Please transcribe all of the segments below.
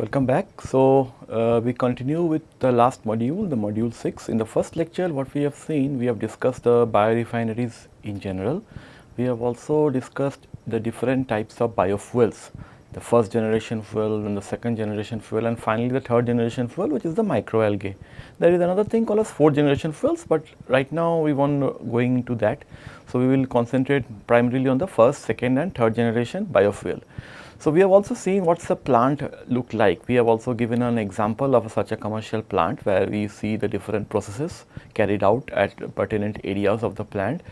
Welcome back. So, uh, we continue with the last module, the module 6. In the first lecture, what we have seen, we have discussed the biorefineries in general. We have also discussed the different types of biofuels, the first generation fuel and the second generation fuel and finally the third generation fuel which is the microalgae. There is another thing called as fourth generation fuels, but right now we want going into that. So, we will concentrate primarily on the first, second and third generation biofuel. So, we have also seen what is the plant look like. We have also given an example of such a commercial plant where we see the different processes carried out at pertinent areas of the plant.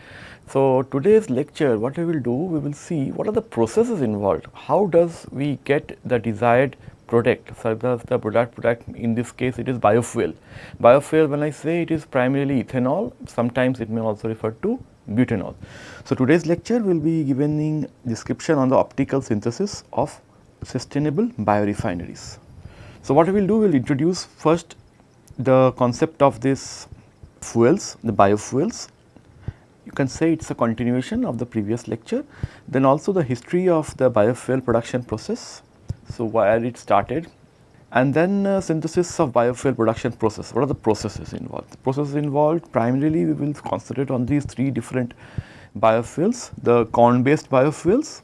So, today's lecture what we will do, we will see what are the processes involved, how does we get the desired product, so does the product product in this case it is biofuel. Biofuel when I say it is primarily ethanol, sometimes it may also refer to butanol. So, today's lecture will be giving description on the optical synthesis of sustainable biorefineries. So, what we will do, we will introduce first the concept of this fuels, the biofuels. You can say it is a continuation of the previous lecture. Then also the history of the biofuel production process. So, where it started, and then uh, synthesis of biofuel production process. What are the processes involved? The processes involved primarily we will concentrate on these three different biofuels, the corn based biofuels,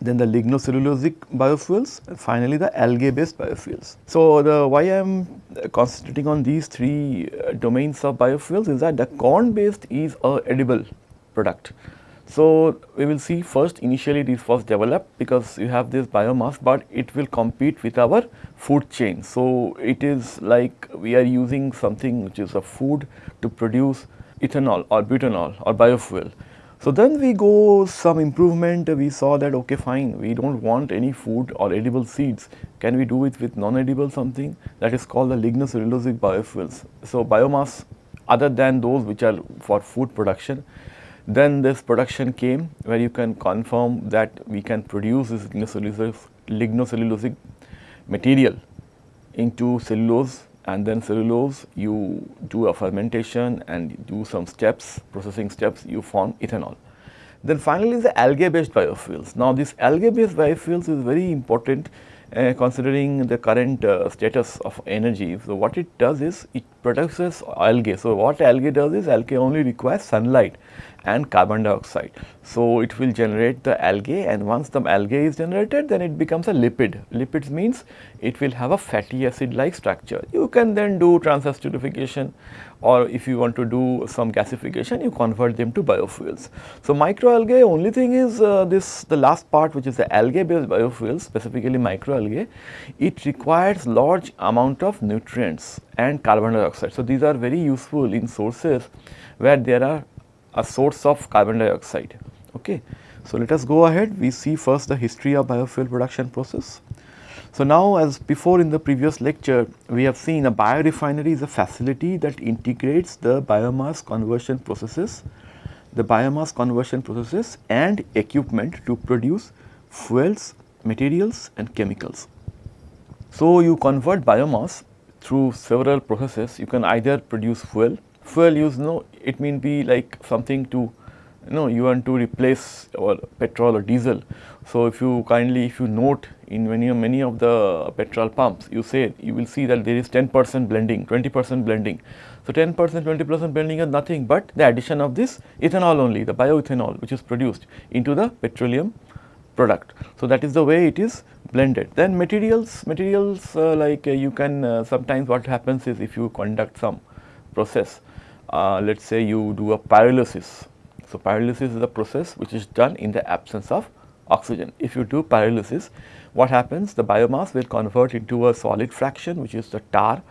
then the lignocellulosic biofuels and finally the algae based biofuels. So, the why I am concentrating on these three uh, domains of biofuels is that the corn based is a edible product so, we will see first initially it is first developed because you have this biomass, but it will compete with our food chain. So, it is like we are using something which is a food to produce ethanol or butanol or biofuel. So, then we go some improvement we saw that okay fine we do not want any food or edible seeds can we do it with non edible something that is called the lignocellulosic biofuels. So, biomass other than those which are for food production then this production came where you can confirm that we can produce this lignocellulosic, material into cellulose and then cellulose you do a fermentation and do some steps, processing steps you form ethanol. Then finally, the algae based biofuels. Now, this algae based biofuels is very important uh, considering the current uh, status of energy. So, what it does is it produces algae. So, what algae does is algae only requires sunlight and carbon dioxide. So, it will generate the algae and once the algae is generated then it becomes a lipid. Lipids means it will have a fatty acid like structure. You can then do transesterification or if you want to do some gasification you convert them to biofuels. So, microalgae only thing is uh, this the last part which is the algae based biofuels specifically microalgae it requires large amount of nutrients and carbon dioxide. So, these are very useful in sources where there are a source of carbon dioxide. Okay. So, let us go ahead we see first the history of biofuel production process. So, now as before in the previous lecture we have seen a biorefinery is a facility that integrates the biomass conversion processes, the biomass conversion processes and equipment to produce fuels, materials and chemicals. So, you convert biomass through several processes you can either produce fuel fuel use no it may be like something to you know you want to replace or petrol or diesel. So, if you kindly if you note in many many of the petrol pumps you say you will see that there is 10 percent blending 20 percent blending. So, 10 percent 20 percent blending is nothing but the addition of this ethanol only the bioethanol which is produced into the petroleum product. So, that is the way it is blended. Then materials materials uh, like uh, you can uh, sometimes what happens is if you conduct some process Uh, let us say you do a pyrolysis. So, pyrolysis is a process which is done in the absence of oxygen. If you do pyrolysis, what happens? The biomass will convert into a solid fraction which is the tar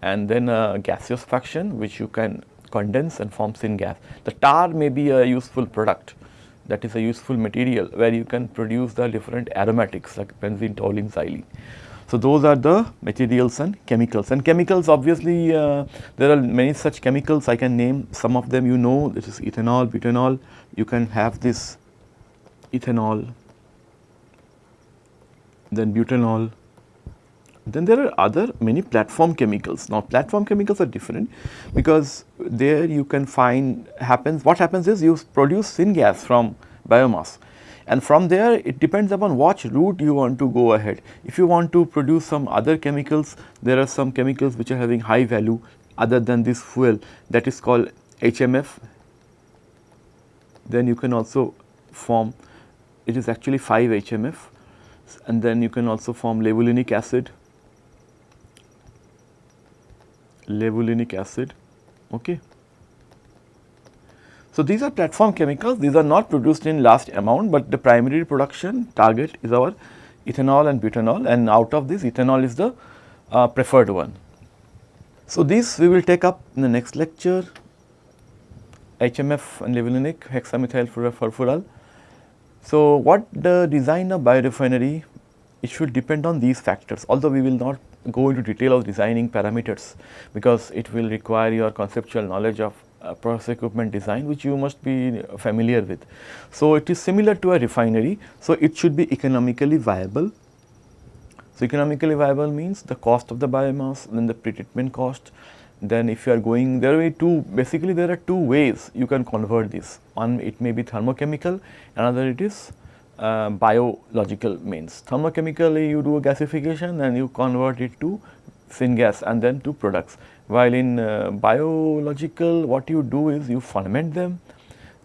and then a gaseous fraction which you can condense and form syngas. The tar may be a useful product that is a useful material where you can produce the different aromatics like benzene, toluene, xylene. So, those are the materials and chemicals. And chemicals obviously uh, there are many such chemicals. I can name some of them. You know this is ethanol, butanol, you can have this ethanol, then butanol, then there are other many platform chemicals. Now, platform chemicals are different because there you can find happens what happens is you produce syngas from biomass and from there it depends upon which route you want to go ahead. If you want to produce some other chemicals, there are some chemicals which are having high value other than this fuel that is called HMF, then you can also form it is actually 5 HMF and then you can also form levulinic acid, levulinic acid. Okay. So, these are platform chemicals, these are not produced in large amount, but the primary production target is our ethanol and butanol and out of this ethanol is the uh, preferred one. So, this we will take up in the next lecture HMF and levulinic hexamethyl furfural. So, what the design of biorefinery it should depend on these factors although we will not go into detail of designing parameters because it will require your conceptual knowledge of uh, process equipment design which you must be familiar with. So, it is similar to a refinery. So, it should be economically viable. So, economically viable means the cost of the biomass then the pretreatment cost then if you are going there are two basically there are two ways you can convert this one it may be thermochemical another it is uh, biological means thermochemically you do a gasification and you convert it to syngas and then to products while in uh, biological what you do is you ferment them,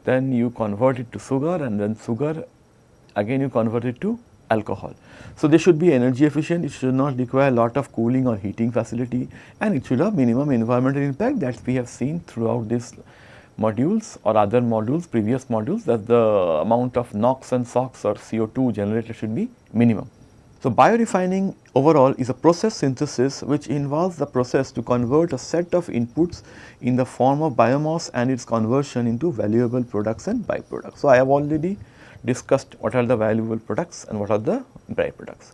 then you convert it to sugar and then sugar again you convert it to alcohol. So, they should be energy efficient, it should not require a lot of cooling or heating facility and it should have minimum environmental impact that we have seen throughout this modules or other modules, previous modules that the amount of NOx and SOx or CO2 generated should be minimum. So, biorefining overall is a process synthesis which involves the process to convert a set of inputs in the form of biomass and its conversion into valuable products and byproducts. So, I have already discussed what are the valuable products and what are the byproducts.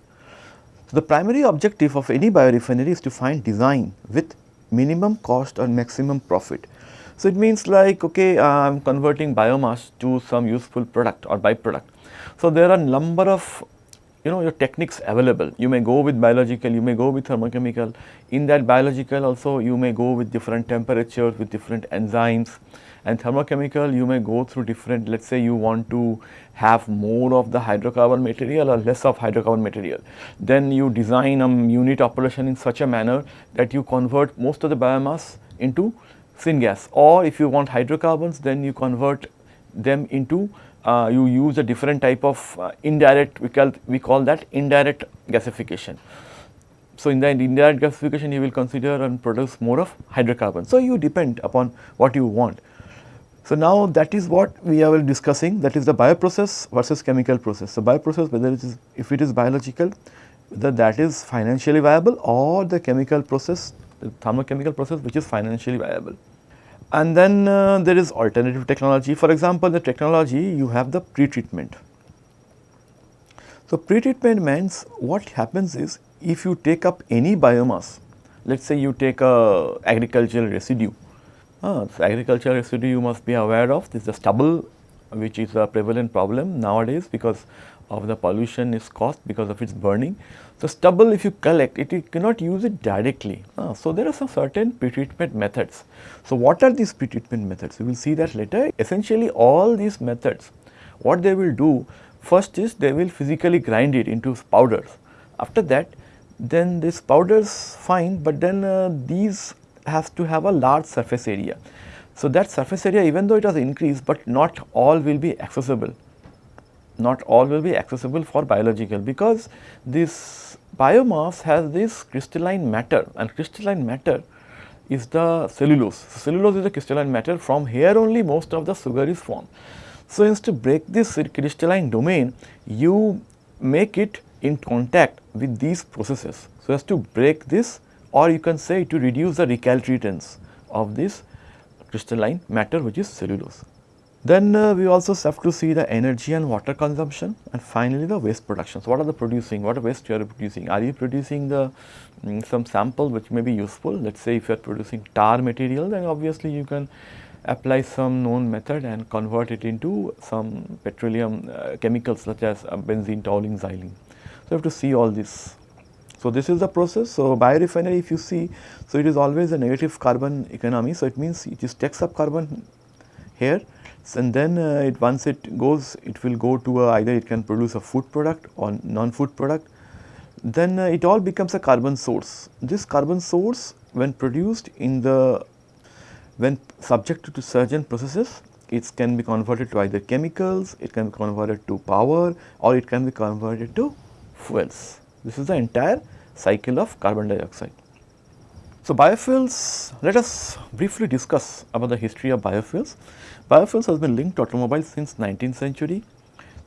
So, the primary objective of any biorefinery is to find design with minimum cost or maximum profit. So, it means like okay I am converting biomass to some useful product or byproduct. So, there are number of you know your techniques available. You may go with biological, you may go with thermochemical. In that biological also you may go with different temperatures, with different enzymes and thermochemical you may go through different let us say you want to have more of the hydrocarbon material or less of hydrocarbon material. Then you design a unit operation in such a manner that you convert most of the biomass into syngas or if you want hydrocarbons then you convert them into uh, you use a different type of uh, indirect we call we call that indirect gasification. So, in the indirect gasification you will consider and produce more of hydrocarbons. So, you depend upon what you want. So, now that is what we are discussing that is the bioprocess versus chemical process. So, bioprocess whether it is if it is biological whether that is financially viable or the chemical process the thermochemical process which is financially viable. And then uh, there is alternative technology. For example, the technology you have the pre-treatment. So, pre-treatment means what happens is if you take up any biomass, let us say you take a agricultural residue. Uh, so agricultural residue you must be aware of this is the stubble which is a prevalent problem nowadays because of the pollution is caused because of its burning. So, stubble if you collect it you cannot use it directly. Uh, so, there are some certain pretreatment methods. So, what are these pretreatment methods? We will see that later. Essentially all these methods what they will do first is they will physically grind it into powders. After that then this powders fine but then uh, these has to have a large surface area. So, that surface area even though it has increased but not all will be accessible not all will be accessible for biological because this biomass has this crystalline matter and crystalline matter is the cellulose. Cellulose is the crystalline matter from here only most of the sugar is formed. So, instead to break this crystalline domain you make it in contact with these processes. So, as to break this or you can say to reduce the recalcitrance of this crystalline matter which is cellulose. Then uh, we also have to see the energy and water consumption and finally the waste production. So, what are the producing, what waste you are producing? Are you producing the um, some sample which may be useful? Let us say if you are producing tar material then obviously you can apply some known method and convert it into some petroleum uh, chemicals such as uh, benzene, toluene, xylene. So, you have to see all this. So, this is the process. So, biorefinery if you see, so it is always a negative carbon economy. So, it means it just takes up carbon here and then uh, it once it goes it will go to a, either it can produce a food product or non-food product then uh, it all becomes a carbon source. This carbon source when produced in the when subjected to certain processes it can be converted to either chemicals, it can be converted to power or it can be converted to fuels. This is the entire cycle of carbon dioxide. So, biofuels, let us briefly discuss about the history of biofuels. Biofuels has been linked to automobiles since 19th century.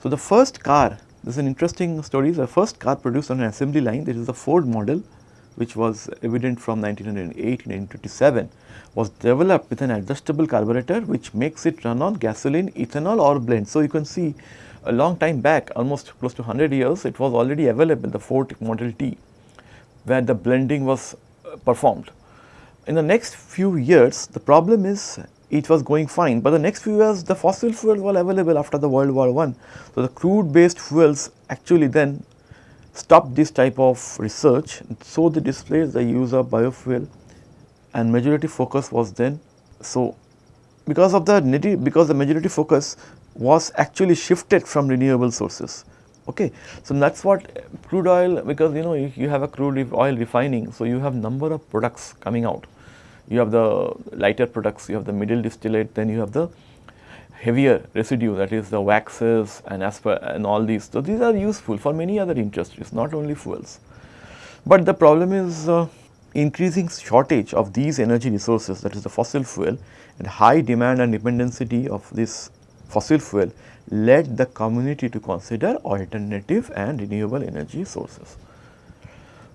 So, the first car, this is an interesting story, the first car produced on an assembly line, this is the Ford model which was evident from 1908 to 1927 was developed with an adjustable carburetor which makes it run on gasoline, ethanol or blend. So, you can see a long time back almost close to 100 years it was already available the Ford Model T where the blending was performed. In the next few years the problem is it was going fine, but the next few years the fossil fuels were available after the World War I. So, the crude based fuels actually then stopped this type of research. So, they displaced the use of biofuel and majority focus was then. So, because of the because the majority focus was actually shifted from renewable sources. Okay. So, that is what crude oil because you know you, you have a crude oil refining. So, you have number of products coming out you have the lighter products, you have the middle distillate, then you have the heavier residue that is the waxes and asper and all these. So, these are useful for many other industries not only fuels. But the problem is uh, increasing shortage of these energy resources that is the fossil fuel and high demand and dependency of this fossil fuel led the community to consider alternative and renewable energy sources.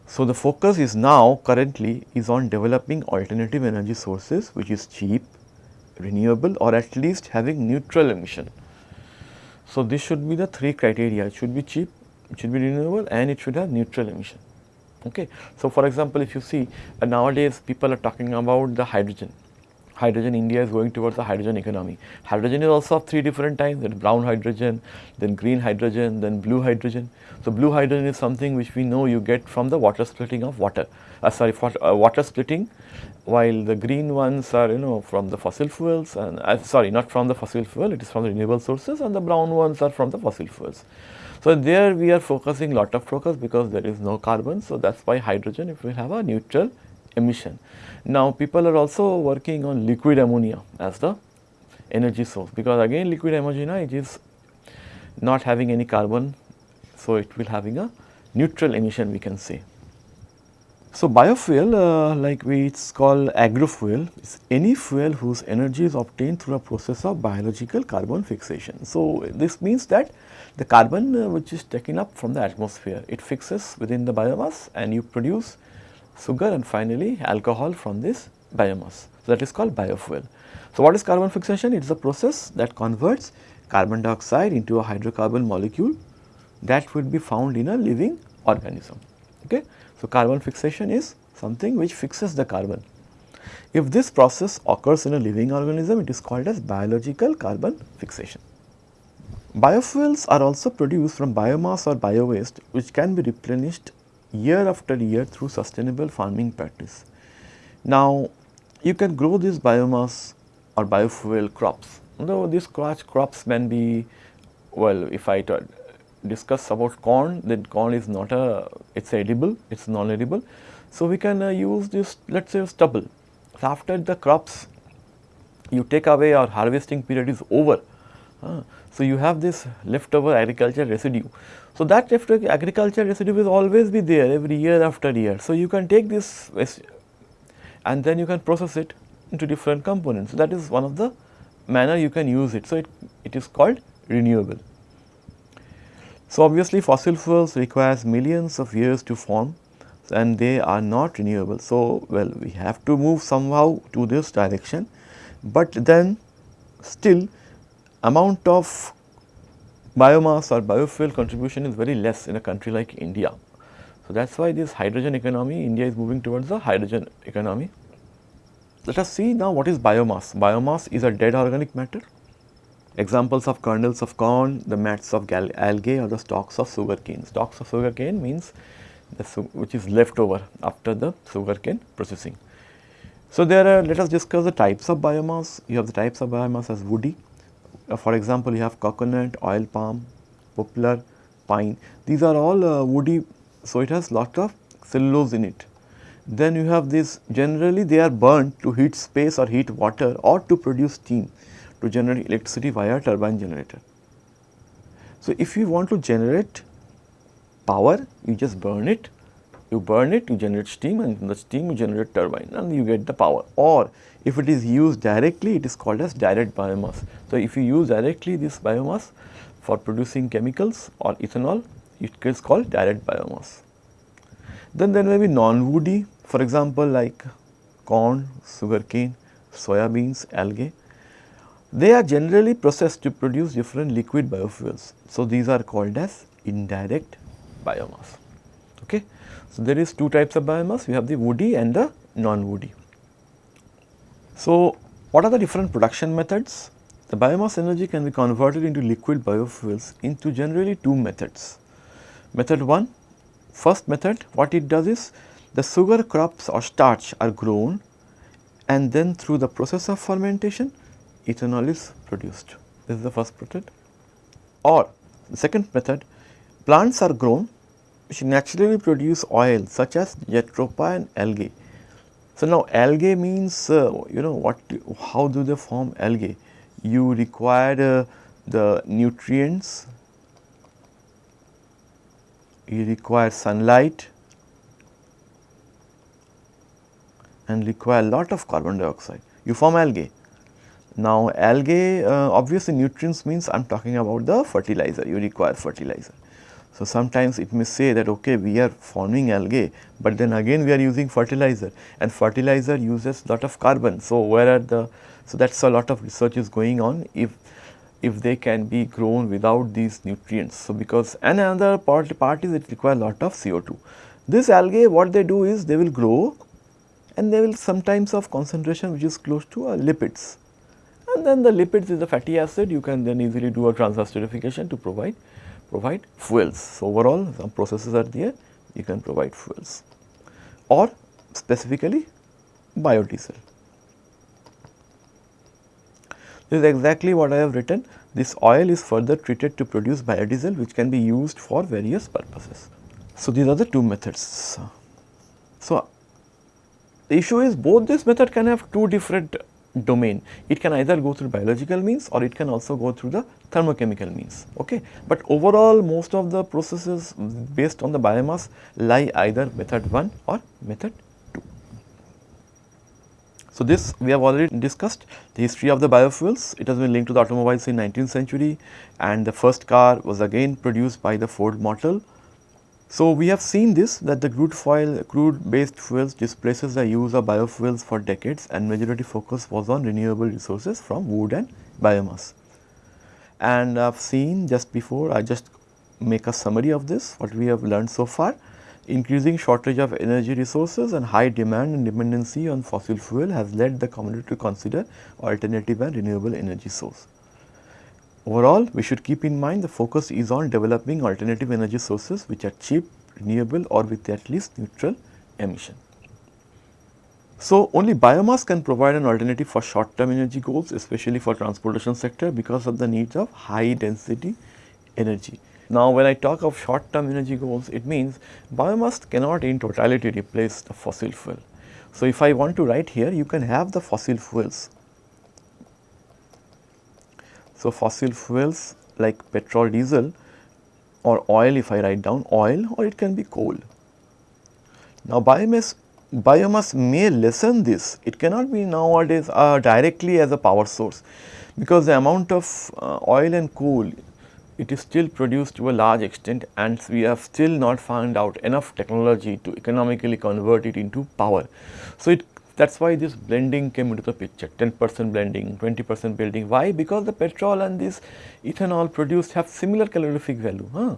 So, the focus is now currently is on developing alternative energy sources which is cheap, renewable or at least having neutral emission. So, this should be the three criteria it should be cheap, it should be renewable and it should have neutral emission. Okay. So, for example, if you see uh, nowadays people are talking about the hydrogen hydrogen India is going towards the hydrogen economy. Hydrogen is also of three different types is brown hydrogen, then green hydrogen, then blue hydrogen. So, blue hydrogen is something which we know you get from the water splitting of water, uh, sorry for, uh, water splitting while the green ones are you know from the fossil fuels and uh, sorry not from the fossil fuel it is from the renewable sources and the brown ones are from the fossil fuels. So, there we are focusing lot of focus because there is no carbon. So, that is why hydrogen if we have a neutral emission. Now, people are also working on liquid ammonia as the energy source because again liquid ammonia it is not having any carbon. So, it will having a neutral emission we can say. So, biofuel uh, like we it is called agrofuel is any fuel whose energy is obtained through a process of biological carbon fixation. So, this means that the carbon uh, which is taken up from the atmosphere it fixes within the biomass and you produce sugar and finally alcohol from this biomass. So, that is called biofuel. So, what is carbon fixation? It is a process that converts carbon dioxide into a hydrocarbon molecule that would be found in a living organism. Okay? So, carbon fixation is something which fixes the carbon. If this process occurs in a living organism, it is called as biological carbon fixation. Biofuels are also produced from biomass or bio waste which can be replenished year after year through sustainable farming practice. Now, you can grow this biomass or biofuel crops. Though these crops can be, well, if I discuss about corn, then corn is not a, it is edible, it is non-edible. So, we can uh, use this, let us say stubble. So, after the crops, you take away or harvesting period is over. Uh, so, you have this leftover agriculture residue. So, that agriculture residue will always be there every year after year. So, you can take this and then you can process it into different components. So, that is one of the manner you can use it. So, it, it is called renewable. So, obviously fossil fuels requires millions of years to form and they are not renewable. So, well we have to move somehow to this direction, but then still amount of biomass or biofuel contribution is very less in a country like India. So, that is why this hydrogen economy, India is moving towards the hydrogen economy. Let us see now what is biomass. Biomass is a dead organic matter. Examples of kernels of corn, the mats of algae or the stalks of sugarcane. Stalks of sugarcane means which is left over after the sugarcane processing. So, there are let us discuss the types of biomass. You have the types of biomass as woody, uh, for example, you have coconut, oil palm, poplar, pine. These are all uh, woody, so it has lot of cellulose in it. Then you have this generally they are burnt to heat space or heat water or to produce steam to generate electricity via turbine generator. So, if you want to generate power, you just burn it, you burn it, you generate steam and the steam you generate turbine and you get the power or if it is used directly it is called as direct biomass. So, if you use directly this biomass for producing chemicals or ethanol it is called direct biomass. Then there may be non-woody for example like corn, sugarcane, soybeans, algae they are generally processed to produce different liquid biofuels. So, these are called as indirect biomass. Okay. So, there is two types of biomass, we have the woody and the non-woody. So, what are the different production methods? The biomass energy can be converted into liquid biofuels into generally two methods. Method 1, first method what it does is the sugar crops or starch are grown and then through the process of fermentation ethanol is produced. This is the first method. Or the second method, plants are grown which naturally produce oil such as jatropha and algae. So, now algae means uh, you know what how do they form algae? You require uh, the nutrients, you require sunlight and require a lot of carbon dioxide. You form algae. Now, algae uh, obviously nutrients means I am talking about the fertilizer, you require fertilizer. So, sometimes it may say that okay we are forming algae, but then again we are using fertilizer and fertilizer uses lot of carbon. So, where are the, so that is a lot of research is going on if if they can be grown without these nutrients. So, because another part, part is it require lot of CO2. This algae what they do is they will grow and they will sometimes of concentration which is close to uh, lipids and then the lipids is the fatty acid you can then easily do a transesterification to provide provide fuels. So, overall some processes are there you can provide fuels or specifically biodiesel. This is exactly what I have written this oil is further treated to produce biodiesel which can be used for various purposes. So, these are the two methods. So, the issue is both this method can have two different domain. It can either go through biological means or it can also go through the thermochemical means. Okay. But overall most of the processes based on the biomass lie either method 1 or method 2. So, this we have already discussed the history of the biofuels. It has been linked to the automobiles in 19th century and the first car was again produced by the Ford Model so, we have seen this that the crude foil crude based fuels displaces the use of biofuels for decades and majority focus was on renewable resources from wood and biomass. And I have seen just before I just make a summary of this what we have learned so far increasing shortage of energy resources and high demand and dependency on fossil fuel has led the community to consider alternative and renewable energy source. Overall, we should keep in mind the focus is on developing alternative energy sources which are cheap, renewable or with at least neutral emission. So, only biomass can provide an alternative for short term energy goals especially for transportation sector because of the needs of high density energy. Now, when I talk of short term energy goals, it means biomass cannot in totality replace the fossil fuel. So, if I want to write here, you can have the fossil fuels so, fossil fuels like petrol, diesel or oil if I write down oil or it can be coal. Now, biomass, biomass may lessen this, it cannot be nowadays uh, directly as a power source because the amount of uh, oil and coal it is still produced to a large extent and we have still not found out enough technology to economically convert it into power. So, it that is why this blending came into the picture 10 percent blending, 20 percent blending. Why? Because the petrol and this ethanol produced have similar calorific value. Huh?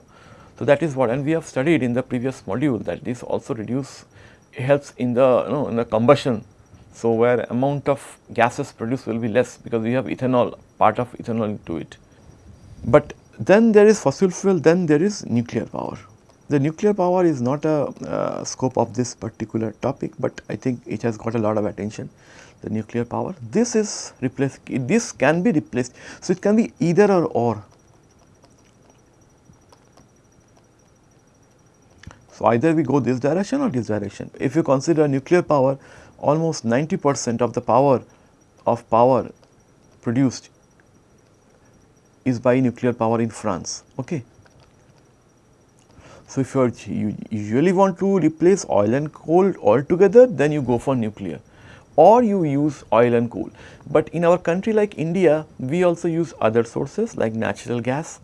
So, that is what and we have studied in the previous module that this also reduce helps in the you know in the combustion. So, where amount of gases produced will be less because we have ethanol part of ethanol into it. But then there is fossil fuel then there is nuclear power. The nuclear power is not a uh, scope of this particular topic, but I think it has got a lot of attention. the nuclear power. This is replaced, this can be replaced. So, it can be either or or. So, either we go this direction or this direction. If you consider nuclear power, almost 90 percent of the power of power produced is by nuclear power in France. Okay. So, if you usually want to replace oil and coal altogether, then you go for nuclear or you use oil and coal. But in our country like India, we also use other sources like natural gas.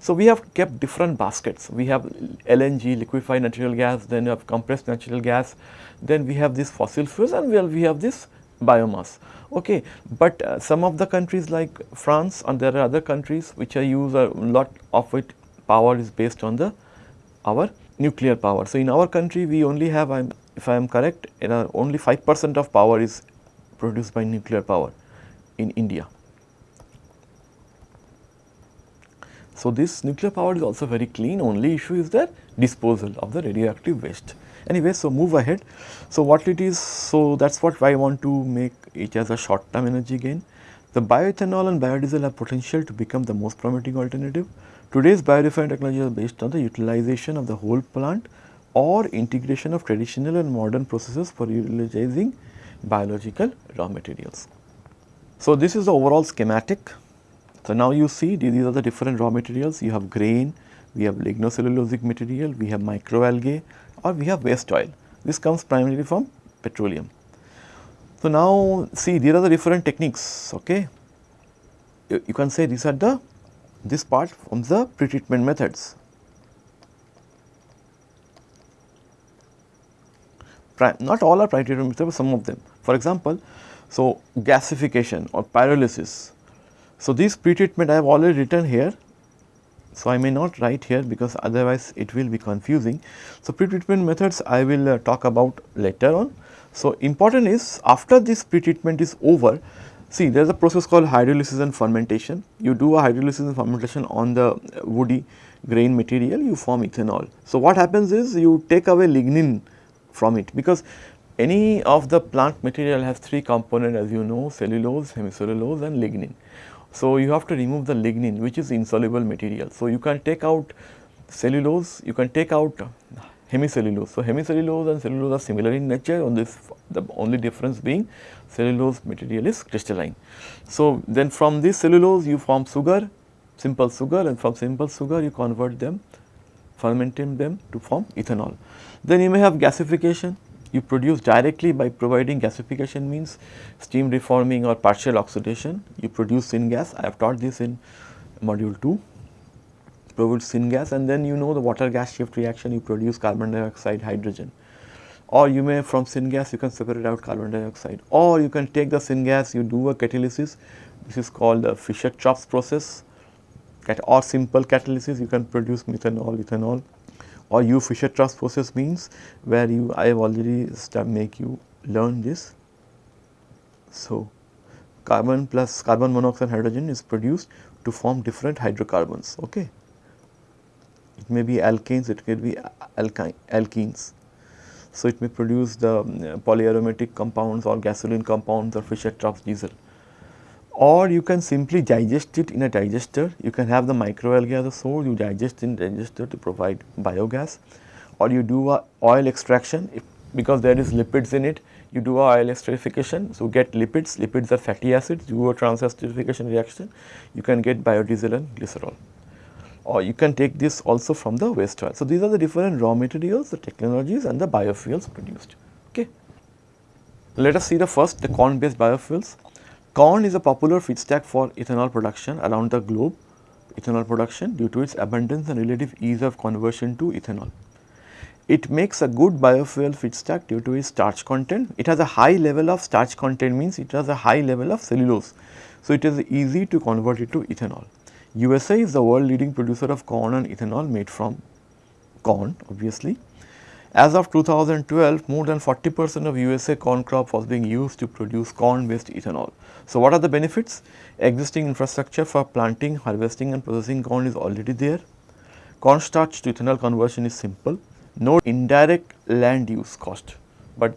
So, we have kept different baskets. We have LNG, liquefied natural gas, then you have compressed natural gas, then we have this fossil fuels and well, we have this biomass. Okay. But uh, some of the countries like France and there are other countries which are use a lot of it power is based on the our nuclear power. So, in our country we only have I'm, if I am correct only 5 percent of power is produced by nuclear power in India. So, this nuclear power is also very clean only issue is the disposal of the radioactive waste. Anyway, so move ahead. So, what it is, so that is what I want to make it as a short term energy gain. The bioethanol and biodiesel have potential to become the most promising alternative Today's biorefinery technology is based on the utilization of the whole plant or integration of traditional and modern processes for utilizing biological raw materials. So, this is the overall schematic. So, now you see these are the different raw materials. You have grain, we have lignocellulosic material, we have microalgae or we have waste oil. This comes primarily from petroleum. So, now see these are the different techniques. Okay. You, you can say these are the this part from the pretreatment methods. Not all are pretreatment methods, but some of them. For example, so gasification or pyrolysis. So, this pretreatment I have already written here. So, I may not write here because otherwise it will be confusing. So, pretreatment methods I will uh, talk about later on. So, important is after this pretreatment is over, See there is a process called hydrolysis and fermentation. You do a hydrolysis and fermentation on the woody grain material, you form ethanol. So, what happens is you take away lignin from it because any of the plant material has three components as you know cellulose, hemicellulose and lignin. So, you have to remove the lignin which is insoluble material. So, you can take out cellulose, you can take out hemicellulose. So, hemicellulose and cellulose are similar in nature on this the only difference being cellulose material is crystalline. So, then from this cellulose you form sugar, simple sugar and from simple sugar you convert them, fermenting them to form ethanol. Then you may have gasification, you produce directly by providing gasification means steam reforming or partial oxidation, you produce syngas, I have taught this in module 2 produce syngas and then you know the water gas shift reaction you produce carbon dioxide hydrogen. Or you may from syngas you can separate out carbon dioxide. Or you can take the syngas you do a catalysis. This is called the Fischer-Tropsch process. Or simple catalysis you can produce methanol, ethanol. Or you Fischer-Tropsch process means where you I have already make you learn this. So, carbon plus carbon monoxide hydrogen is produced to form different hydrocarbons okay. It may be alkanes, it could be alkyne, alkenes. So, it may produce the um, polyaromatic compounds or gasoline compounds or Fischer-Tropsch diesel. Or you can simply digest it in a digester, you can have the microalgae as a source, you digest in digester to provide biogas. Or you do a oil extraction. If, because there is lipids in it, you do a oil esterification, so get lipids, lipids are fatty acids, you do a transesterification reaction, you can get biodiesel and glycerol or you can take this also from the waste oil. So, these are the different raw materials, the technologies and the biofuels produced. Okay. Let us see the first the corn based biofuels. Corn is a popular feedstock for ethanol production around the globe, ethanol production due to its abundance and relative ease of conversion to ethanol. It makes a good biofuel feedstock due to its starch content. It has a high level of starch content means it has a high level of cellulose. So, it is easy to convert it to ethanol. USA is the world leading producer of corn and ethanol made from corn obviously. As of 2012, more than 40 percent of USA corn crop was being used to produce corn based ethanol. So, what are the benefits? Existing infrastructure for planting, harvesting and processing corn is already there. Corn starch to ethanol conversion is simple, no indirect land use cost, but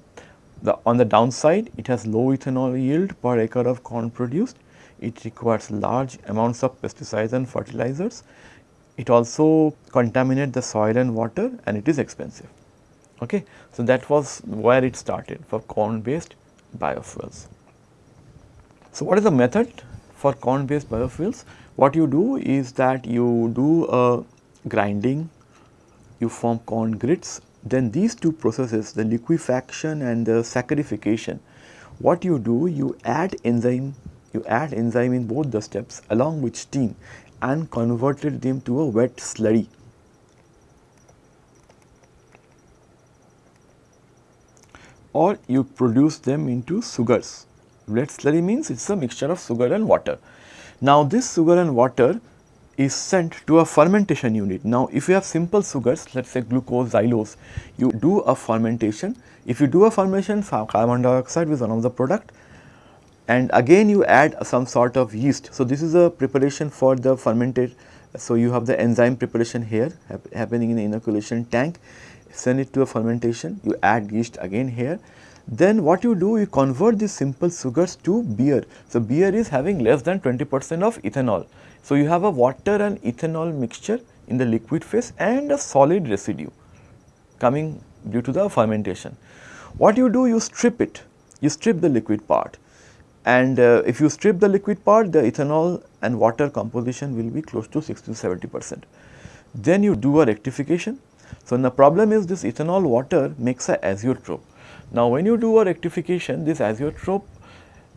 The, on the downside, it has low ethanol yield per acre of corn produced. It requires large amounts of pesticides and fertilizers. It also contaminates the soil and water and it is expensive. Okay. So, that was where it started for corn based biofuels. So, what is the method for corn based biofuels? What you do is that you do a grinding, you form corn grits, then these two processes the liquefaction and the saccharification, what you do you add enzyme, you add enzyme in both the steps along with steam and converted them to a wet slurry. or you produce them into sugars. Wet slurry means it is a mixture of sugar and water. Now, this sugar and water is sent to a fermentation unit. Now, if you have simple sugars let us say glucose, xylose, you do a fermentation. If you do a fermentation carbon dioxide is one of the product and again you add some sort of yeast. So, this is a preparation for the fermented. So, you have the enzyme preparation here happening in the inoculation tank, send it to a fermentation, you add yeast again here then what you do you convert these simple sugars to beer. So, beer is having less than 20 percent of ethanol. So, you have a water and ethanol mixture in the liquid phase and a solid residue coming due to the fermentation. What you do you strip it, you strip the liquid part and uh, if you strip the liquid part the ethanol and water composition will be close to 60 to 70 percent. Then you do a rectification. So, the problem is this ethanol water makes a azeotrope now, when you do a rectification this azeotrope,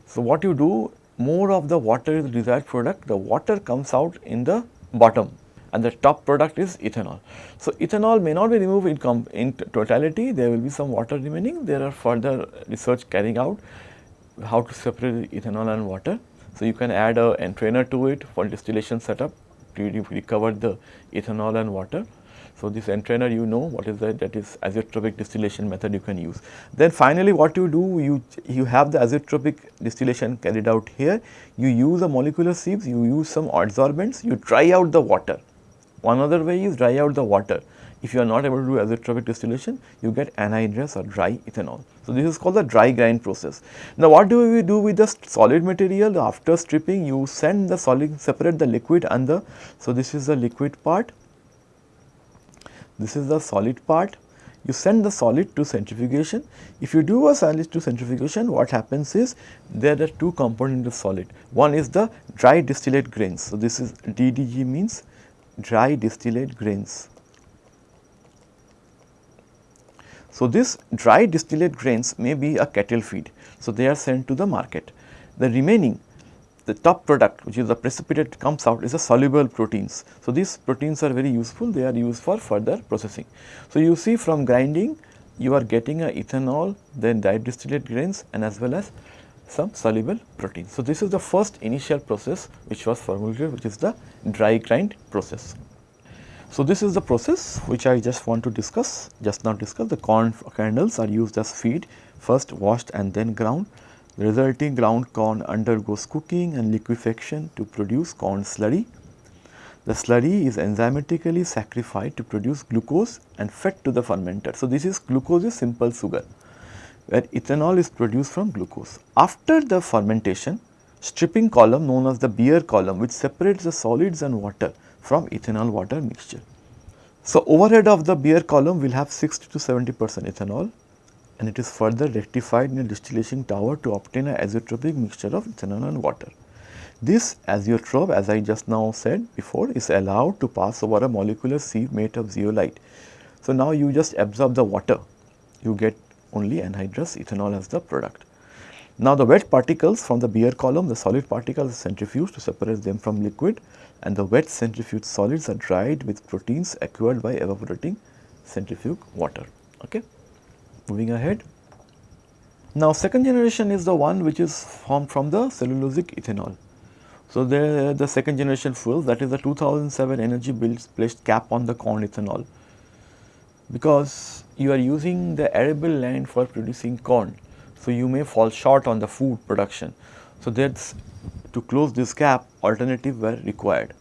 so what you do more of the water is desired product, the water comes out in the bottom and the top product is ethanol. So, ethanol may not be removed in, in totality, there will be some water remaining, there are further research carrying out how to separate ethanol and water. So, you can add a entrainer to it for distillation setup to recover the ethanol and water. So, this entrainer you know what is that that is azeotropic distillation method you can use. Then finally, what you do you you have the azeotropic distillation carried out here you use a molecular sieves you use some adsorbents you dry out the water. One other way is dry out the water if you are not able to do azeotropic distillation you get anhydrous or dry ethanol. So, this is called the dry grind process. Now, what do we do with the solid material after stripping you send the solid separate the liquid and the so this is the liquid part this is the solid part. You send the solid to centrifugation. If you do a solid to centrifugation, what happens is there are two components of solid. One is the dry distillate grains. So, this is DDG means dry distillate grains. So, this dry distillate grains may be a cattle feed. So, they are sent to the market. The remaining the top product which is the precipitate comes out is the soluble proteins. So, these proteins are very useful they are used for further processing. So, you see from grinding you are getting a ethanol then dry distillate grains and as well as some soluble proteins. So, this is the first initial process which was formulated which is the dry grind process. So, this is the process which I just want to discuss just now discuss the corn kernels are used as feed first washed and then ground the resulting ground corn undergoes cooking and liquefaction to produce corn slurry. The slurry is enzymatically saccharified to produce glucose and fed to the fermenter. So, this is glucose is simple sugar where ethanol is produced from glucose. After the fermentation, stripping column known as the beer column which separates the solids and water from ethanol water mixture. So, overhead of the beer column will have 60 to 70 percent ethanol and it is further rectified in a distillation tower to obtain a azeotropic mixture of ethanol and water. This azeotrope as I just now said before is allowed to pass over a molecular sieve made of zeolite. So, now you just absorb the water, you get only anhydrous ethanol as the product. Now, the wet particles from the beer column, the solid particles are centrifuged to separate them from liquid and the wet centrifuge solids are dried with proteins acquired by evaporating centrifuge water. Okay. Moving ahead. Now, second generation is the one which is formed from the cellulosic ethanol. So, the, the second generation fuel that is the 2007 energy bills placed cap on the corn ethanol because you are using the arable land for producing corn. So, you may fall short on the food production. So, that is to close this gap alternative were required.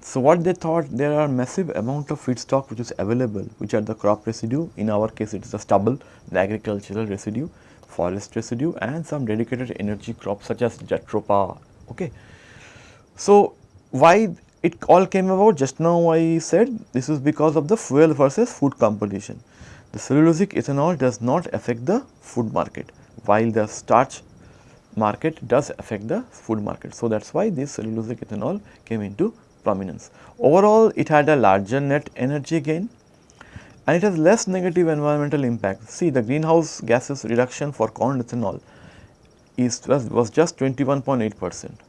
So, what they thought there are massive amount of feedstock which is available which are the crop residue in our case it is the stubble the agricultural residue forest residue and some dedicated energy crops such as jatropha. Okay. So, why it all came about just now I said this is because of the fuel versus food competition. The cellulosic ethanol does not affect the food market while the starch market does affect the food market. So, that is why this cellulosic ethanol came into prominence. Overall it had a larger net energy gain and it has less negative environmental impact. See the greenhouse gases reduction for corn ethanol is was, was just 21.8 percent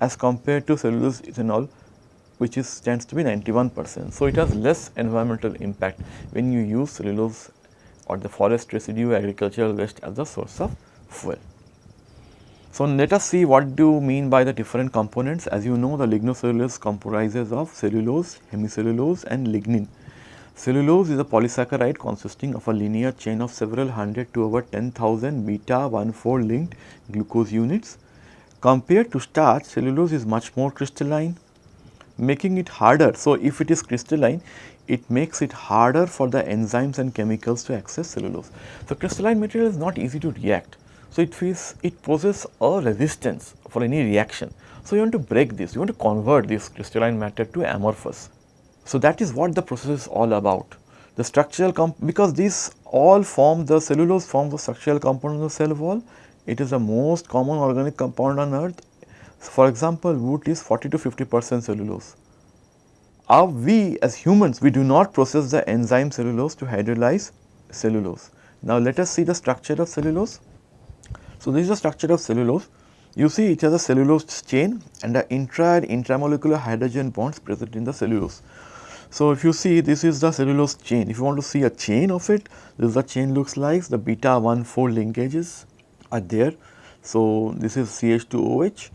as compared to cellulose ethanol which is tends to be 91 percent. So, it has less environmental impact when you use cellulose or the forest residue agricultural waste as a source of fuel. So, let us see what do you mean by the different components. As you know the lignocellulose comprises of cellulose, hemicellulose and lignin. Cellulose is a polysaccharide consisting of a linear chain of several hundred to over 10,000 beta 1,4 linked glucose units. Compared to starch, cellulose is much more crystalline, making it harder. So, if it is crystalline, it makes it harder for the enzymes and chemicals to access cellulose. So, crystalline material is not easy to react. So, it feels it poses a resistance for any reaction. So, you want to break this, you want to convert this crystalline matter to amorphous. So, that is what the process is all about. The structural because these all form the cellulose forms the structural component of the cell wall. It is the most common organic compound on earth. So, for example, wood is 40 to 50 percent cellulose. Our, we as humans we do not process the enzyme cellulase to hydrolyze cellulose. Now, let us see the structure of cellulose. So, this is the structure of cellulose. You see it has a cellulose chain and the intra and intramolecular hydrogen bonds present in the cellulose. So, if you see this is the cellulose chain, if you want to see a chain of it, this is the chain looks like the beta 1 4 linkages are there. So, this is CH2OH,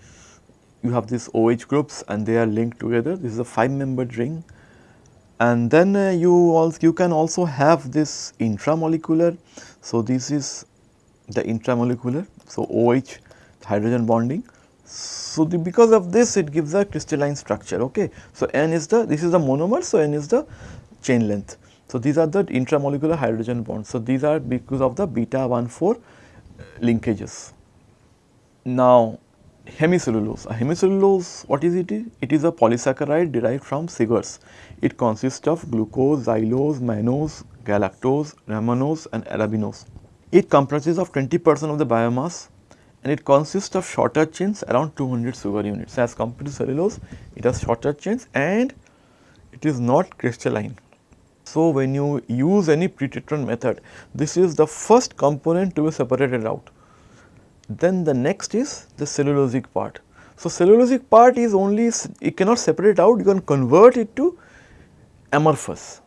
you have these OH groups and they are linked together, this is a 5 membered ring and then uh, you also you can also have this intramolecular. So, this is the intramolecular so, OH hydrogen bonding. So, the, because of this it gives a crystalline structure. Okay. So, N is the this is the monomer. So, N is the chain length. So, these are the intramolecular hydrogen bonds. So, these are because of the beta 1 4 uh, linkages. Now, hemicellulose. A hemicellulose what is it? It is a polysaccharide derived from sugars. It consists of glucose, xylose, mannose, galactose, rhamnose and arabinose. It comprises of 20 percent of the biomass and it consists of shorter chains around 200 sugar units. As compared to cellulose, it has shorter chains and it is not crystalline. So, when you use any pretreatment method, this is the first component to be separated out. Then the next is the cellulosic part. So, cellulosic part is only, you cannot separate out, you can convert it to amorphous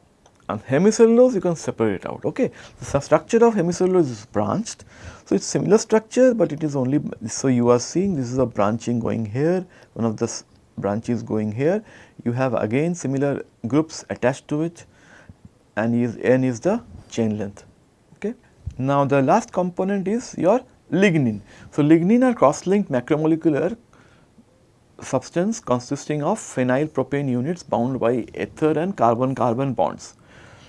and hemicellulose you can separate out. Okay. The structure of hemicellulose is branched. So, it is similar structure, but it is only, so you are seeing this is a branching going here, one of the branches going here. You have again similar groups attached to it and is n is the chain length. Okay. Now, the last component is your lignin. So, lignin are cross-linked macromolecular substance consisting of phenyl propane units bound by ether and carbon carbon bonds.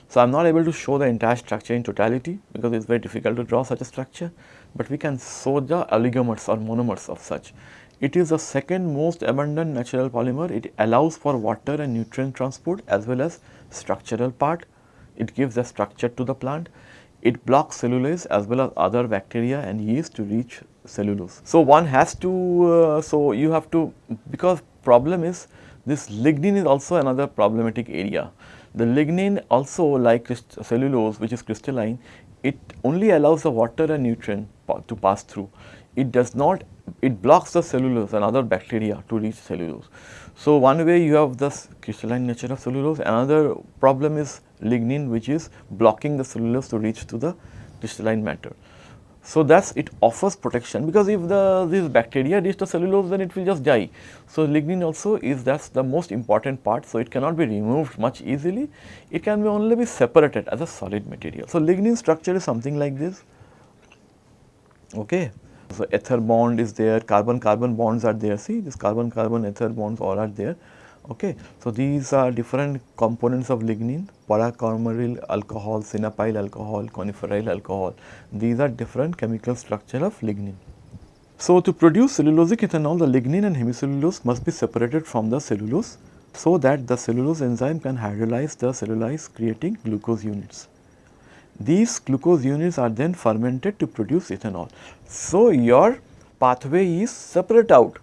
So, I am not able to show the entire structure in totality because it is very difficult to draw such a structure, but we can show the oligomers or monomers of such. It is the second most abundant natural polymer. It allows for water and nutrient transport as well as structural part. It gives the structure to the plant. It blocks cellulase as well as other bacteria and yeast to reach cellulose. So, one has to, uh, so you have to, because problem is this lignin is also another problematic area. The lignin also like cellulose which is crystalline, it only allows the water and nutrient to pass through. It does not, it blocks the cellulase and other bacteria to reach cellulose. So, one way you have the crystalline nature of cellulose, another problem is lignin which is blocking the cellulose to reach to the crystalline matter. So, thus it offers protection because if the this bacteria reach the cellulose then it will just die. So, lignin also is that's the most important part. So, it cannot be removed much easily, it can be only be separated as a solid material. So, lignin structure is something like this. Okay. So, ether bond is there, carbon carbon bonds are there, see this carbon carbon ether bonds all are there Okay. So, these are different components of lignin, para-coumaryl alcohol, sinapyl alcohol, coniferyl alcohol. These are different chemical structure of lignin. So, to produce cellulosic ethanol, the lignin and hemicellulose must be separated from the cellulose so that the cellulase enzyme can hydrolyze the cellulose creating glucose units. These glucose units are then fermented to produce ethanol. So, your pathway is separate out,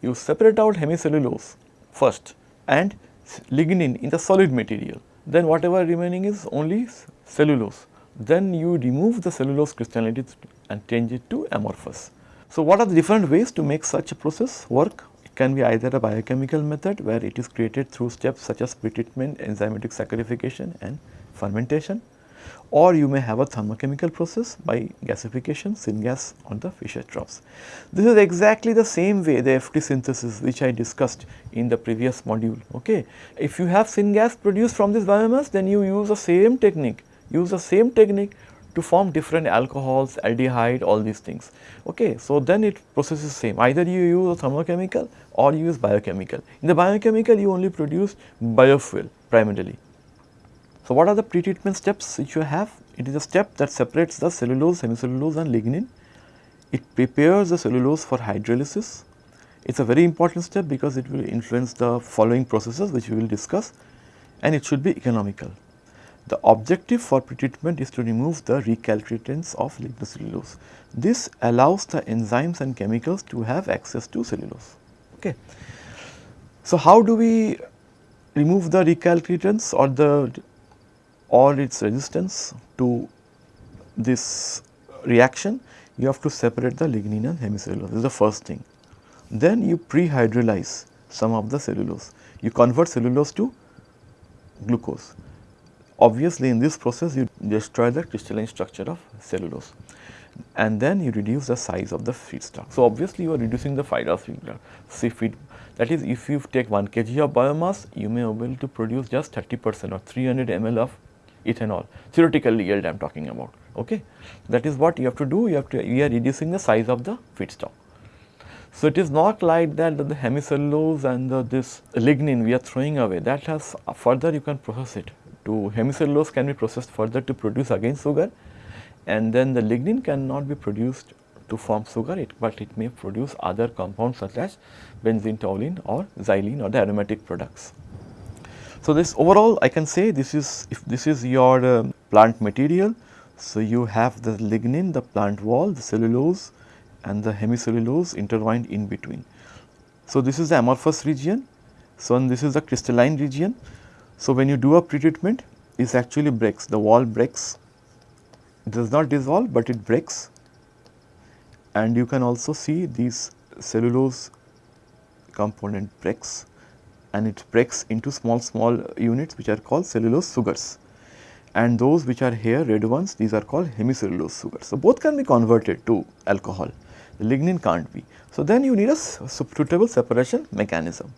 you separate out hemicellulose first and lignin in the solid material, then whatever remaining is only cellulose. Then you remove the cellulose crystallinity and change it to amorphous. So, what are the different ways to make such a process work? It can be either a biochemical method where it is created through steps such as pretreatment, enzymatic saccharification and fermentation or you may have a thermochemical process by gasification, syngas on the Fischer-Tropsch. This is exactly the same way the FT synthesis which I discussed in the previous module. Okay. If you have syngas produced from this biomass then you use the same technique, use the same technique to form different alcohols, aldehyde, all these things. Okay. So, then it processes same either you use a thermochemical or you use biochemical. In the biochemical you only produce biofuel primarily so, what are the pretreatment steps which you have? It is a step that separates the cellulose, hemicellulose and lignin. It prepares the cellulose for hydrolysis. It is a very important step because it will influence the following processes which we will discuss and it should be economical. The objective for pretreatment is to remove the recalcitrants of lignocellulose. This allows the enzymes and chemicals to have access to cellulose. Okay. So, how do we remove the recalcitrants or the or its resistance to this reaction, you have to separate the lignin and hemicellulose, this is the first thing. Then you pre-hydrolyze some of the cellulose, you convert cellulose to glucose. Obviously, in this process you destroy the crystalline structure of cellulose and then you reduce the size of the feedstock. So, obviously, you are reducing the fibrous feed that is if you take 1 kg of biomass you may be able to produce just 30 percent or 300 ml of ethanol theoretical yield I am talking about. Okay. That is what you have to do, you have to, we are reducing the size of the feedstock. So, it is not like that the hemicellulose and the, this lignin we are throwing away that has uh, further you can process it to hemicellulose can be processed further to produce again sugar and then the lignin cannot be produced to form sugar it, but it may produce other compounds such as benzene, toluene or xylene or the aromatic products. So, this overall I can say this is if this is your uh, plant material. So, you have the lignin, the plant wall, the cellulose and the hemicellulose intertwined in between. So, this is the amorphous region. So, and this is the crystalline region. So, when you do a pretreatment this actually breaks the wall breaks it does not dissolve, but it breaks and you can also see these cellulose component breaks and it breaks into small small units which are called cellulose sugars and those which are here red ones these are called hemicellulose sugars. So, both can be converted to alcohol the lignin can't be. So, then you need a suitable separation mechanism.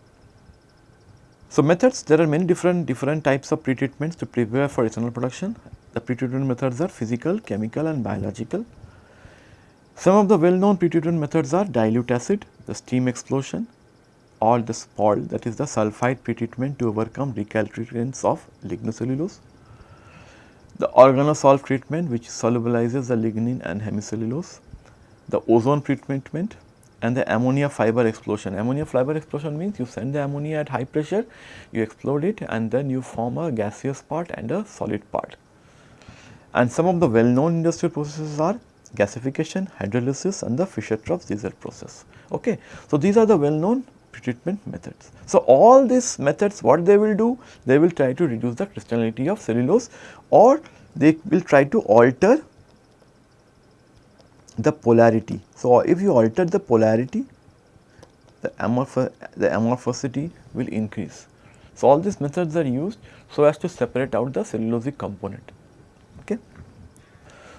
So, methods there are many different different types of pretreatments to prepare for ethanol production. The pretreatment methods are physical, chemical and biological. Some of the well known pretreatment methods are dilute acid, the steam explosion, or the SPORL that is the sulphide pretreatment to overcome recalcitrance of lignocellulose. The organosolv treatment which solubilizes the lignin and hemicellulose, the ozone pretreatment and the ammonia fiber explosion. Ammonia fiber explosion means you send the ammonia at high pressure, you explode it and then you form a gaseous part and a solid part. And some of the well known industrial processes are gasification, hydrolysis and the Fischer-Tropsch diesel process. Okay. So, these are the well known pretreatment methods. So, all these methods what they will do? They will try to reduce the crystallinity of cellulose or they will try to alter the polarity. So, if you alter the polarity the, amorph the amorphosity will increase. So, all these methods are used so as to separate out the cellulosic component. Okay.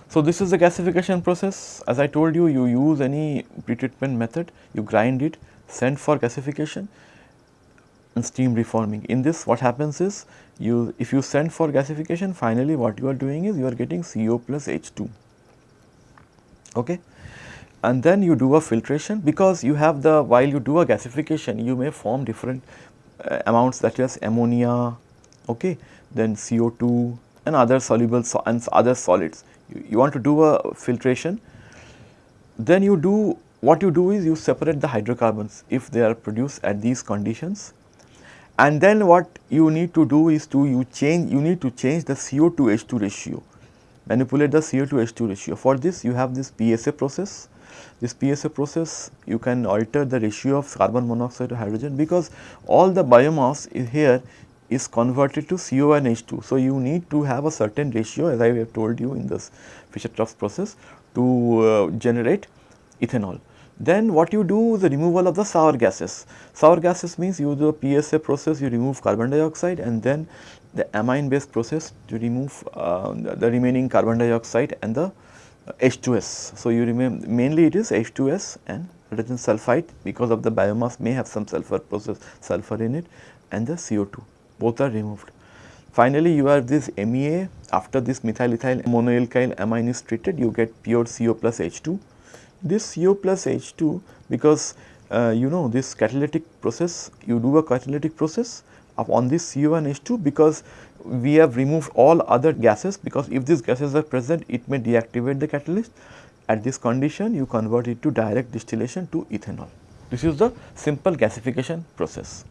So, this is the gasification process as I told you you use any pretreatment method you grind it sent for gasification and steam reforming. In this what happens is you if you send for gasification finally what you are doing is you are getting CO plus H2 okay and then you do a filtration because you have the while you do a gasification you may form different uh, amounts such as ammonia, okay, then CO2 and other soluble so and other solids. You, you want to do a filtration, then you do what you do is you separate the hydrocarbons if they are produced at these conditions and then what you need to do is to you change you need to change the CO to H2 ratio manipulate the CO to H2 ratio for this you have this PSA process this PSA process you can alter the ratio of carbon monoxide to hydrogen because all the biomass here is converted to CO and H2. So, you need to have a certain ratio as I have told you in this Fischer-Tropsch process to uh, generate ethanol. Then what you do is the removal of the sour gases. Sour gases means you do a PSA process, you remove carbon dioxide and then the amine based process to remove uh, the, the, remaining carbon dioxide and the H2S. So, you mainly it is H2S and hydrogen sulfide because of the biomass may have some sulfur process sulfur in it and the CO2 both are removed. Finally, you have this MEA after this methyl ethyl monoalkyl amine is treated you get pure CO plus H2. This CO plus H2 because uh, you know this catalytic process you do a catalytic process on this CO and H2 because we have removed all other gases because if these gases are present it may deactivate the catalyst. At this condition you convert it to direct distillation to ethanol. This is the simple gasification process.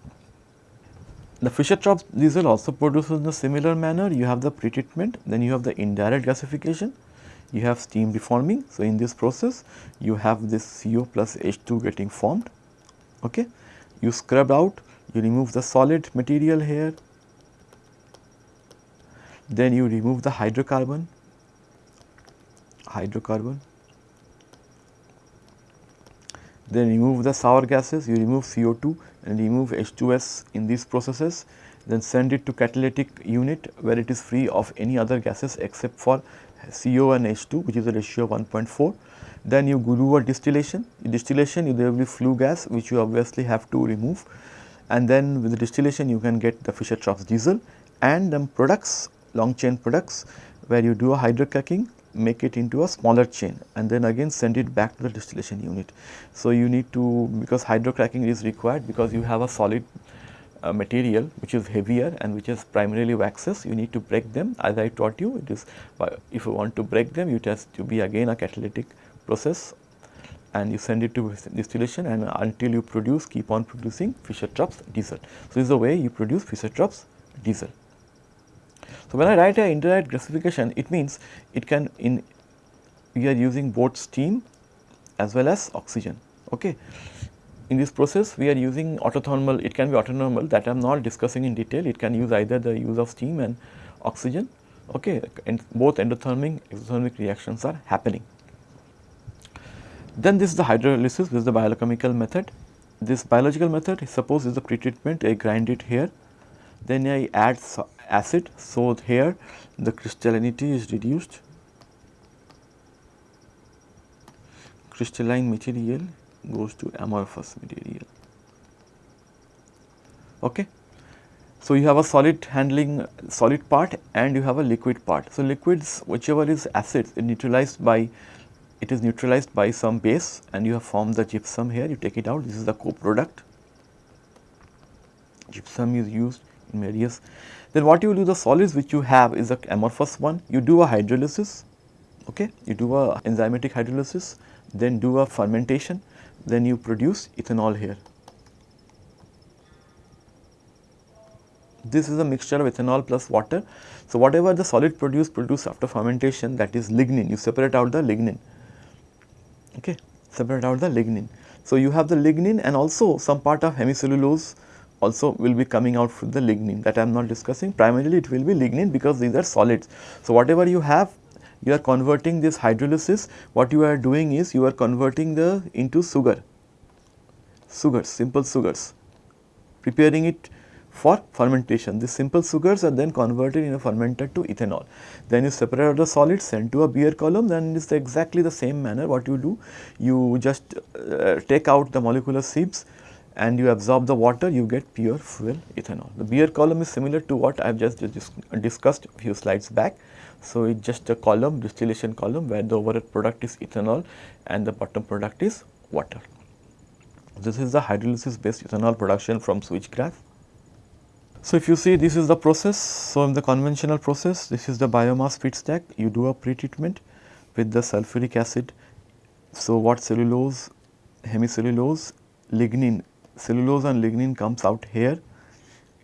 The Fischer-Tropsch diesel also produces in a similar manner. You have the pretreatment, then you have the indirect gasification, you have steam reforming. So, in this process you have this CO plus H2 getting formed. Okay. You scrub out, you remove the solid material here, then you remove the hydrocarbon, hydrocarbon, then remove the sour gases, you remove CO2 and remove H2S in these processes, then send it to catalytic unit where it is free of any other gases except for CO and H2 which is a ratio of 1.4. Then you go do a distillation, in distillation there will be flue gas which you obviously have to remove and then with the distillation you can get the Fischer-Tropsch diesel and then products long chain products where you do a hydrocracking make it into a smaller chain and then again send it back to the distillation unit. So, you need to because hydrocracking is required because you have a solid uh, material which is heavier and which is primarily waxes you need to break them as I taught you it is if you want to break them you test to be again a catalytic process and you send it to distillation and until you produce keep on producing Fischer-Tropsch diesel. So, this is the way you produce Fischer-Tropsch diesel. So, when I write a indirect gasification it means it can in we are using both steam as well as oxygen. Okay. In this process we are using autothermal it can be autothermal that I am not discussing in detail it can use either the use of steam and oxygen okay and both endothermic exothermic reactions are happening. Then this is the hydrolysis this is the biochemical method. This biological method suppose is the pretreatment I grind it here then I add acid. So, here the crystallinity is reduced, crystalline material goes to amorphous material. Okay. So, you have a solid handling solid part and you have a liquid part. So, liquids whichever is acid it neutralized by it is neutralized by some base and you have formed the gypsum here you take it out this is the co-product. Gypsum is used in various then what you do the solids which you have is the amorphous one, you do a hydrolysis, okay, you do a enzymatic hydrolysis, then do a fermentation, then you produce ethanol here. This is a mixture of ethanol plus water. So, whatever the solid produce produce after fermentation that is lignin, you separate out the lignin, okay, separate out the lignin. So, you have the lignin and also some part of hemicellulose also will be coming out from the lignin that I am not discussing primarily it will be lignin because these are solids. So, whatever you have you are converting this hydrolysis what you are doing is you are converting the into sugar, sugars simple sugars preparing it for fermentation. These simple sugars are then converted in a fermenter to ethanol. Then you separate the solids send to a beer column then it is the exactly the same manner what you do you just uh, take out the molecular sieves and you absorb the water you get pure fuel ethanol. The beer column is similar to what I have just, just discussed a few slides back. So, it is just a column distillation column where the overhead product is ethanol and the bottom product is water. This is the hydrolysis based ethanol production from switchgrass. So, if you see this is the process, so in the conventional process this is the biomass feedstock, you do a pre-treatment with the sulfuric acid. So, what cellulose, hemicellulose, lignin, cellulose and lignin comes out here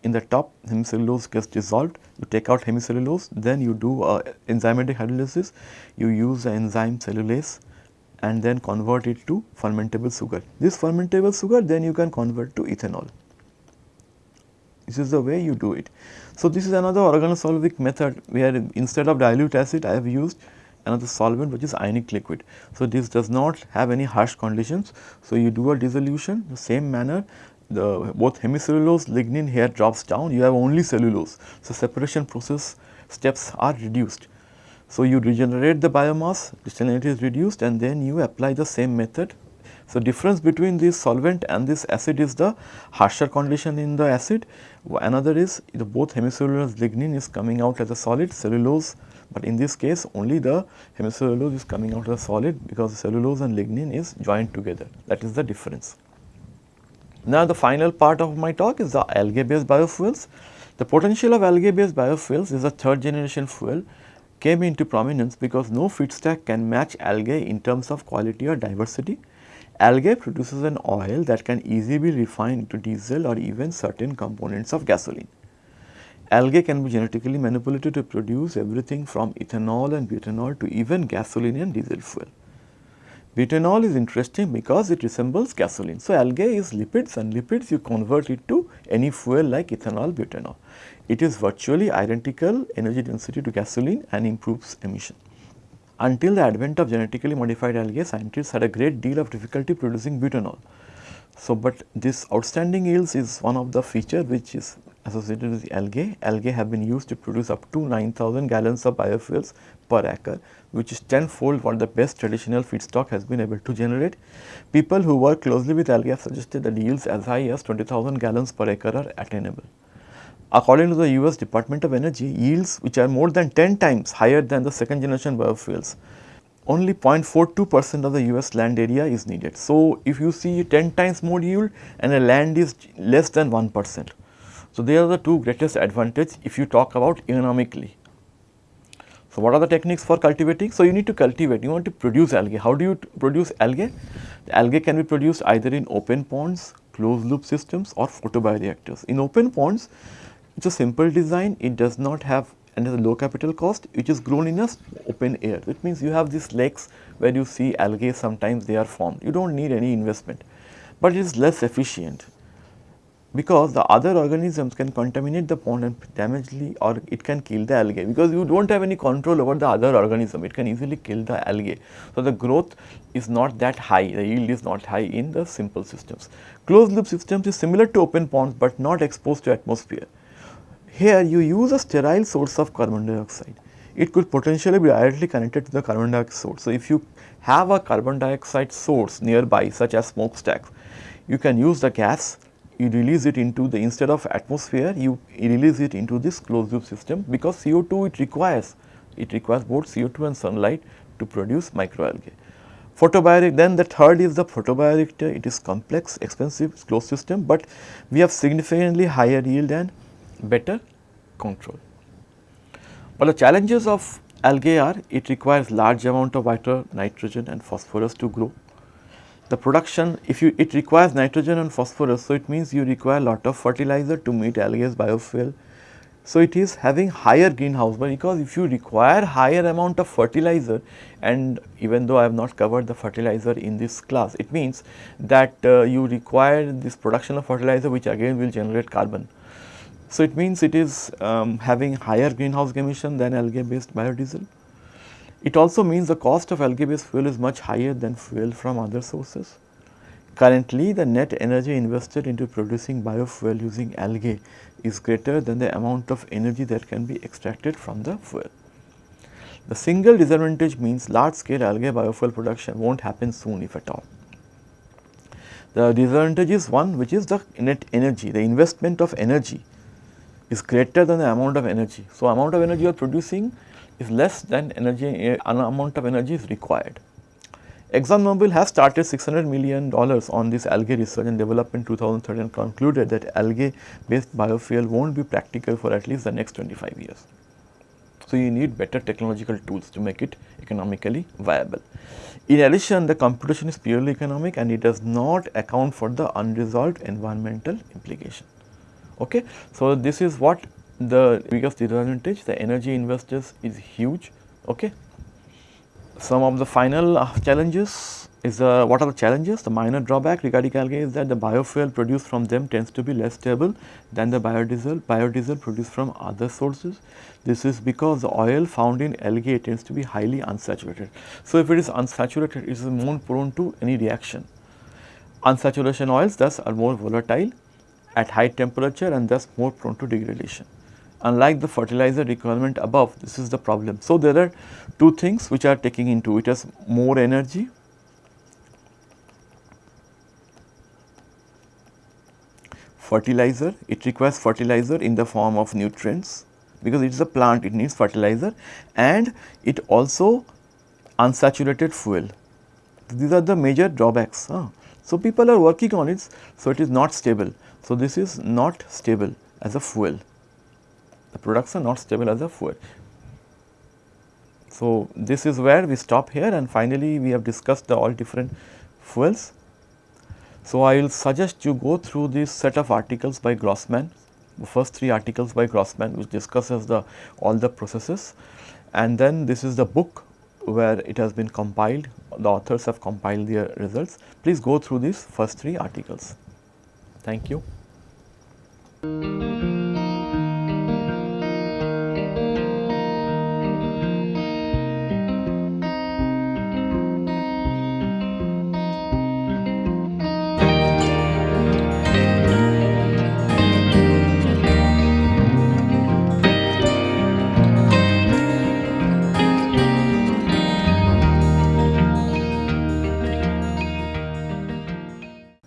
in the top hemicellulose gets dissolved, you take out hemicellulose, then you do uh, enzymatic hydrolysis, you use the enzyme cellulase and then convert it to fermentable sugar. This fermentable sugar then you can convert to ethanol. This is the way you do it. So, this is another organosolvic method where instead of dilute acid I have used another solvent which is ionic liquid. So, this does not have any harsh conditions. So, you do a dissolution the same manner the both hemicellulose lignin here drops down you have only cellulose. So, separation process steps are reduced. So, you regenerate the biomass salinity is reduced and then you apply the same method. So, difference between this solvent and this acid is the harsher condition in the acid another is the both hemicellulose lignin is coming out as a solid cellulose but in this case only the hemicellulose is coming out as a solid because cellulose and lignin is joined together that is the difference. Now, the final part of my talk is the algae based biofuels. The potential of algae based biofuels is a third generation fuel came into prominence because no feedstock can match algae in terms of quality or diversity. Algae produces an oil that can easily be refined into diesel or even certain components of gasoline. Algae can be genetically manipulated to produce everything from ethanol and butanol to even gasoline and diesel fuel. Butanol is interesting because it resembles gasoline. So, algae is lipids and lipids you convert it to any fuel like ethanol butanol. It is virtually identical energy density to gasoline and improves emission. Until the advent of genetically modified algae, scientists had a great deal of difficulty producing butanol. So, but this outstanding yields is one of the feature which is associated with algae. Algae have been used to produce up to 9000 gallons of biofuels per acre which is tenfold what the best traditional feedstock has been able to generate. People who work closely with algae have suggested that yields as high as 20,000 gallons per acre are attainable. According to the US Department of Energy, yields which are more than 10 times higher than the second generation biofuels, only 0.42 percent of the US land area is needed. So, if you see 10 times more yield and a land is less than 1 percent. So, they are the two greatest advantage if you talk about economically. So, what are the techniques for cultivating? So, you need to cultivate, you want to produce algae. How do you produce algae? The algae can be produced either in open ponds, closed loop systems or photobioreactors. In open ponds, it is a simple design, it does not have and has a low capital cost, which is grown in a open air. It means you have these lakes where you see algae sometimes they are formed, you do not need any investment, but it is less efficient because the other organisms can contaminate the pond and damage the or it can kill the algae because you do not have any control over the other organism, it can easily kill the algae. So, the growth is not that high, the yield is not high in the simple systems. Closed loop systems is similar to open ponds, but not exposed to atmosphere. Here you use a sterile source of carbon dioxide. It could potentially be directly connected to the carbon dioxide source. So, if you have a carbon dioxide source nearby such as smokestacks, you can use the gas you release it into the instead of atmosphere you release it into this closed loop system because CO2 it requires it requires both CO2 and sunlight to produce microalgae. Photobiotic then the third is the photobioreactor it is complex expensive closed system, but we have significantly higher yield and better control. But the challenges of algae are it requires large amount of water, nitrogen and phosphorus to grow the production if you it requires nitrogen and phosphorus. So, it means you require a lot of fertilizer to meet algae's biofuel. So, it is having higher greenhouse but because if you require higher amount of fertilizer and even though I have not covered the fertilizer in this class, it means that uh, you require this production of fertilizer which again will generate carbon. So, it means it is um, having higher greenhouse emission than algae based biodiesel. It also means the cost of algae based fuel is much higher than fuel from other sources. Currently, the net energy invested into producing biofuel using algae is greater than the amount of energy that can be extracted from the fuel. The single disadvantage means large scale algae biofuel production will not happen soon if at all. The disadvantage is one which is the net energy, the investment of energy is greater than the amount of energy. So, amount of energy you are producing is less than energy an amount of energy is required. ExxonMobil has started 600 million dollars on this algae research and development 2013 and concluded that algae based biofuel won't be practical for at least the next 25 years. So, you need better technological tools to make it economically viable. In addition, the computation is purely economic and it does not account for the unresolved environmental implication. Okay. So, this is what the biggest disadvantage, the energy investors is huge. Okay. Some of the final uh, challenges is uh, what are the challenges? The minor drawback regarding algae is that the biofuel produced from them tends to be less stable than the biodiesel, biodiesel produced from other sources. This is because the oil found in algae tends to be highly unsaturated. So, if it is unsaturated, it is more prone to any reaction. Unsaturation oils thus are more volatile at high temperature and thus more prone to degradation unlike the fertilizer requirement above this is the problem. So, there are two things which are taking into it as more energy fertilizer it requires fertilizer in the form of nutrients because it is a plant it needs fertilizer and it also unsaturated fuel. These are the major drawbacks. Huh? So, people are working on it. So, it is not stable. So, this is not stable as a fuel the products are not stable as a fuel. So, this is where we stop here and finally, we have discussed the all different fuels. So, I will suggest you go through this set of articles by Grossman, the first three articles by Grossman which discusses the all the processes and then this is the book where it has been compiled, the authors have compiled their results. Please go through these first three articles. Thank you.